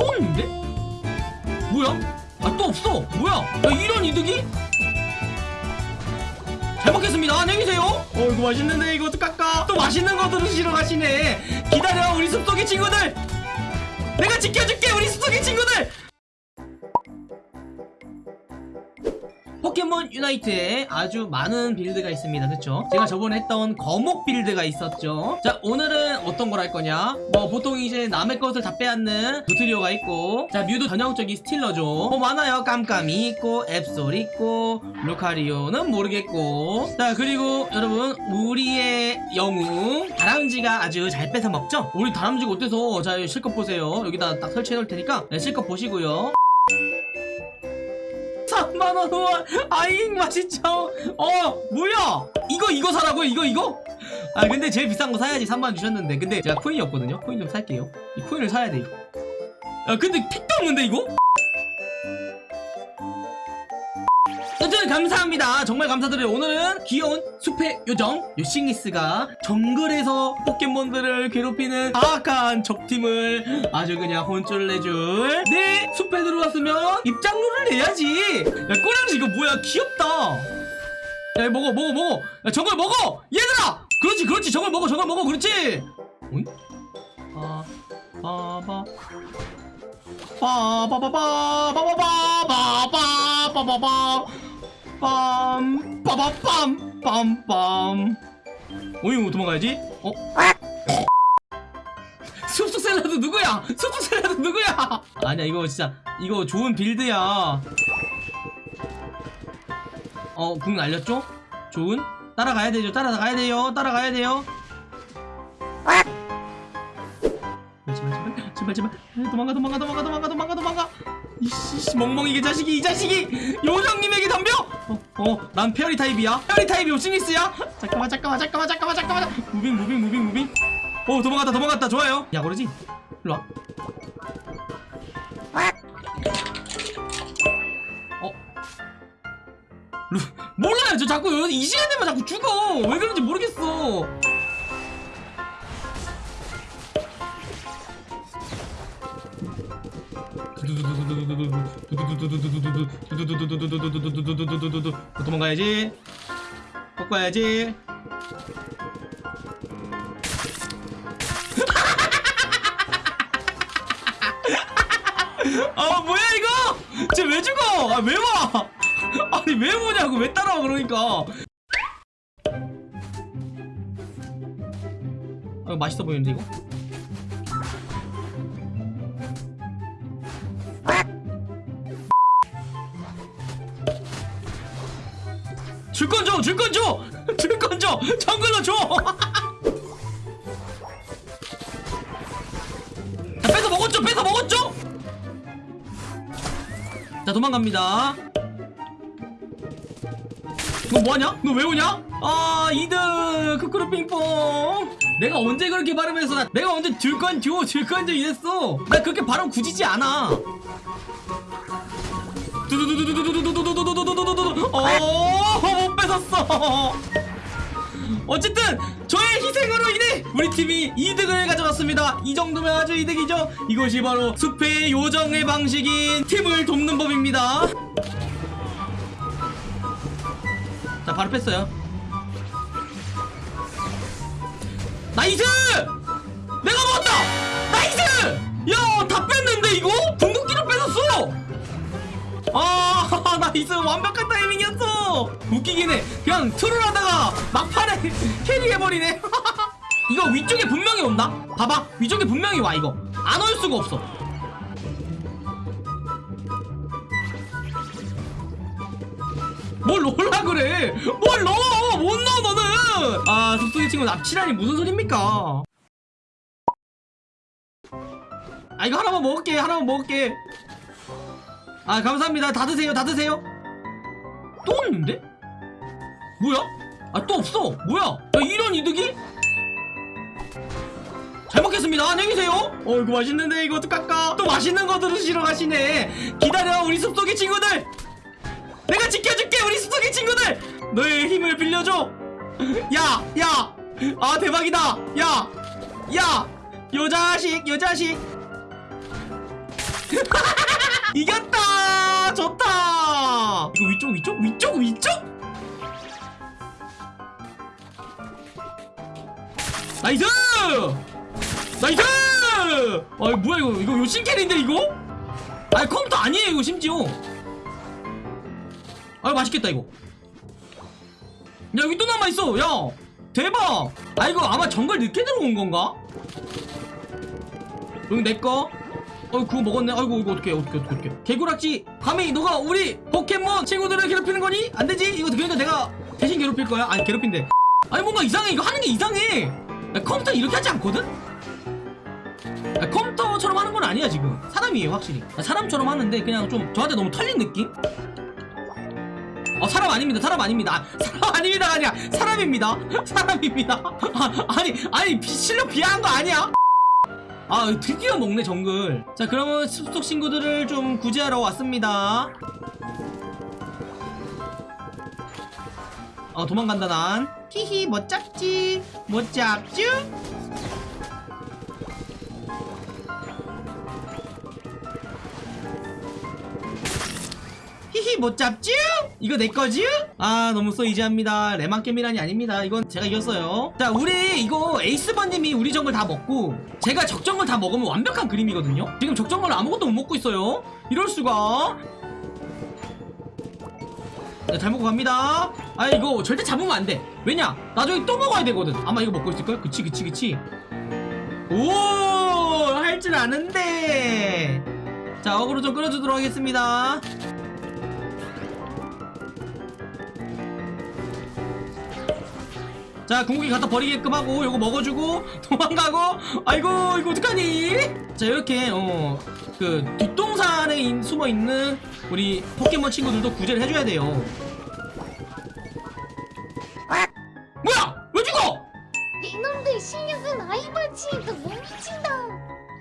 또 있는데? 뭐야? 아 또 없어. 뭐야? 야, 이런 이득이? 잘 먹겠습니다. 안녕히 계세요. 어 이거 맛있는데 이거 어떡할까 또 맛있는 거 들으시러 가시네. 기다려 우리 숲속의 친구들. 내가 지켜줄게 우리 숲속의 친구들 포켓몬 유나이트에 아주 많은 빌드가 있습니다. 그쵸? 제가 저번에 했던 거목 빌드가 있었죠? 자 오늘은 어떤 걸 할 거냐? 뭐 보통 이제 남의 것을 다 빼앗는 두트리오가 있고 자 뮤도 전형적인 스틸러죠. 뭐 많아요. 깜까미 있고 앱솔 있고 루카리오는 모르겠고. 자 그리고 여러분 우리의 영웅 다람쥐가 아주 잘 뺏어 먹죠? 우리 다람쥐가 어때서? 자 실컷 보세요. 여기다 딱 설치해 놓을 테니까 네, 실컷 보시고요 3만원 후원. 아잉 맛있죠? 어 뭐야? 이거 이거 사라고요? 이거 이거? 아 근데 제일 비싼 거 사야지. 3만원 주셨는데. 근데 제가 코인이 없거든요? 코인 좀 살게요. 이 코인을 사야 돼 이거 야 근데 픽도 없는데 이거 여튼 감사합니다 정말 감사드려요 오늘은 귀여운 숲의 요정 요싱리스가 정글에서 포켓몬들을 괴롭히는 사악한 적팀을 아주 그냥 혼쭐을 내줄 내 숲에 들어왔으면 입장료를 내야지 야 꼬랑지 이거 뭐야 귀엽다 야 먹어 먹어 먹어 야 저걸 먹어 얘들아 그렇지 그렇지 저걸 먹어 저걸 먹어 그렇지 어이? 아, 빠바 빠바바 바바바바바바바바바 바빰 빠바빰 빰빰 어이 도망가야지 어? 숲속 샐러드 누구야? 숲속 샐러드 누구야? 아니야 이거 진짜 이거 좋은 빌드야 어 궁 날렸죠? 좋은? 따라가야 되죠 따라가야 돼요 따라가야 돼요 제발 제발 제발 제발 도망가 도망가 도망가 도망가 도망가 도망가. 이씨 멍멍이 개 자식이 이 자식이. 요정님에게 덤벼. 어 어 난 페어리 타입이야. 페어리 타입이 오싱리스야. 잠깐만 잠깐만 잠깐만 잠깐만 잠깐만. moving moving moving moving. 어 도망갔다 도망갔다. 좋아요. 야 그러지. 일로와. 어. 루, 몰라요. 저 자꾸 이 시간 되면 자꾸 죽어. 왜 그런지 모르겠어 도망가야지 꺾어야지 아 뭐야 이거 쟤 왜 죽어 아 왜 와? 아니 왜 오냐고 왜 따라와 그러니까 아, 맛있어 보이는데 이거? 줄건 줘! 줄건 줘! 줄건 줘! 정글로 줘! 자, 뺏어 먹었죠? 뺏어 먹었죠? 자, 도망갑니다. 너 뭐하냐? 너 왜 오냐? 아, 이득! 크크루 핑퐁! 내가 언제 그렇게 발음해서 나, 내가 언제 줄건 줘! 줄건 줘! 이랬어! 나 그렇게 발음 굳이지 않아! 두두두두두두두두두두두두두두두두 어, 못 뺏었어. 어쨌든 저의 희생으로 인해 우리 팀이 이득을 가져갔습니다. 이 정도면 아주 이득이죠. 이것이 바로 숲의 요정의 방식인 팀을 돕는 법입니다. 자, 바로 뺐어요. Nice! 내가 먹었다! Nice! 야, 다 뺐는데 이거? 궁극기를 뺏었어! 아 nice 완벽한 타이밍이었어. 웃기긴 해. 그냥 트롤 하다가 막판에 캐리해버리네. 이거 위쪽에 분명히 온다? 봐봐. 위쪽에 분명히 와 이거. 안 올 수가 없어. 뭘 넣으라 그래? 뭘 넣어? 못 넣어 너는! 아 숲속의 친구 납치라니 무슨 소립니까? 아 이거 하나만 먹을게. 하나만 먹을게 아 감사합니다. 다 드세요. 다 드세요. 또 있는데? 뭐야? 아 또 없어. 뭐야? 야 이런 이득이? 잘 먹겠습니다. 안녕히 계세요. 어 이거 맛있는데 이거 어떡할까 또 맛있는 거 들으시러 가시네. 기다려 우리 숲속의 친구들. 내가 지켜줄게 우리 숲속의 친구들. 너의 힘을 빌려줘. 야 야 아 대박이다. 야야. 요 자식 요 자식. 이겼다 좋다! 이거 위쪽 위쪽? 위쪽 위쪽? Nice! Nice! 아이 뭐야 이거? 이거 요신캐리인데 이거? 아이 컴퓨터 아니에요 이거 심지어. 아이 맛있겠다 이거. 야 여기 또 남아있어 야! 대박! 아 이거 아마 정글 늦게 들어온 건가? 여기 내꺼 어 그거 먹었네. 아이고 이거 어떡해 어떡해 어떡해 개구락지 감히 너가 우리 포켓몬 친구들을 괴롭히는 거니? 안 되지? 이거 그러니까 내가 대신 괴롭힐 거야. 아니 괴롭힌대. 아니 뭔가 이상해. 이거 하는 게 이상해. 야, 컴퓨터 이렇게 하지 않거든? 야, 컴퓨터처럼 하는 건 아니야 지금. 사람이에요 확실히. 야, 사람처럼 하는데 그냥 좀 저한테 너무 털린 느낌? 어 사람 아닙니다. 사람 아닙니다. 아, 사람 아닙니다가 아니야. 사람입니다. 사람입니다. 아, 아니 아니 비- 실력 비하한 거 아니야 아 드디어 먹네 정글. 자 그러면 숲속 친구들을 좀 구제하러 왔습니다. 어 도망간다 난. 히히 못 잡지? 못 잡쥬 히히 못 잡쥬 이거 내 거쥬 아 너무 쏘이지합니다. 레만 게임이란이 아닙니다. 이건 제가 이겼어요. 자 우리 이거 에이스버님이 우리 정글 다 먹고 제가 적정글 다 먹으면 완벽한 그림이거든요? 지금 적정글 아무것도 못 먹고 있어요. 이럴 수가. 네, 잘 먹고 갑니다. 아 이거 절대 잡으면 안 돼. 왜냐? 나중에 또 먹어야 되거든. 아마 이거 먹고 있을걸? 그치 그치 그치. 오 할 줄 아는데. 자 어그로 좀 끌어주도록 하겠습니다 자 궁극기 갖다 버리게끔 하고 요거 먹어주고 도망가고 아이고 이거 어떡하니? 자 이렇게 어 그 뒷동산에 인- 숨어있는 우리 포켓몬 친구들도 구제를 해줘야 돼요. 뭐야! 왜 죽어? 이놈들 실력은 아이바지 너못 미친다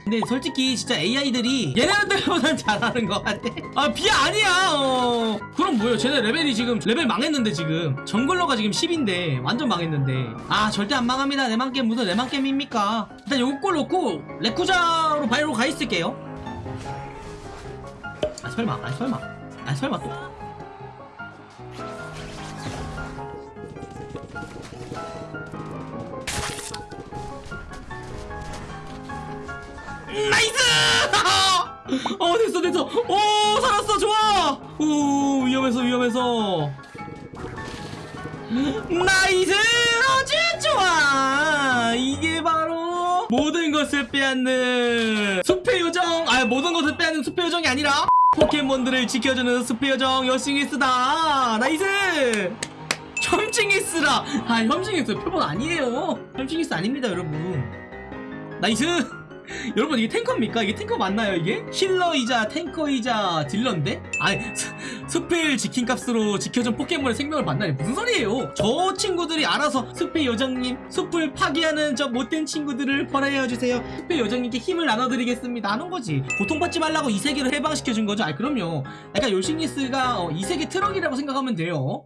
근데 솔직히 진짜 AI들이 얘네들보단 잘하는 것 같아. 아 비야 아니야. 어. 그럼 뭐예요? 쟤네 레벨이 지금 레벨 망했는데 지금. 정글러가 지금 10인데 완전 망했는데. 아 절대 안 망합니다. 내만겜 무슨 내만겜입니까? 일단 요걸 놓고 레쿠쟈로 바이로 가 있을게요. 아 설마. 아 설마. 아 설마 또 Nice! 어 됐어 됐어. 오 살았어 좋아! 오 위험해서 위험해서. Nice! 아주 좋아! 이게 바로 모든 것을 빼앗는 숲의 요정! 아 모든 것을 빼앗는 숲의 요정이 아니라 포켓몬들을 지켜주는 숲의 요정 요씽리스다. Nice! 혐씽리스라. 아 혐씽리스 표본 아니에요. 혐씽리스 아닙니다 여러분. Nice 여러분 이게 tanker입니까? 이게 탱커 맞나요 이게? healer이자 tanker이자 dealer인데? 아니 스- 숲을 지킨 값으로 지켜준 포켓몬의 생명을 받나니 무슨 소리예요 저 친구들이 알아서 숲의 요정님 숲을 파괴하는 저 못된 친구들을 벌하여주세요 숲의 요정님께 힘을 나눠드리겠습니다 하는 거지 고통받지 말라고 이 세계를 해방시켜준 거죠? 아 그럼요 약간 요씽리스가 어, 이 세계 트럭이라고 생각하면 돼요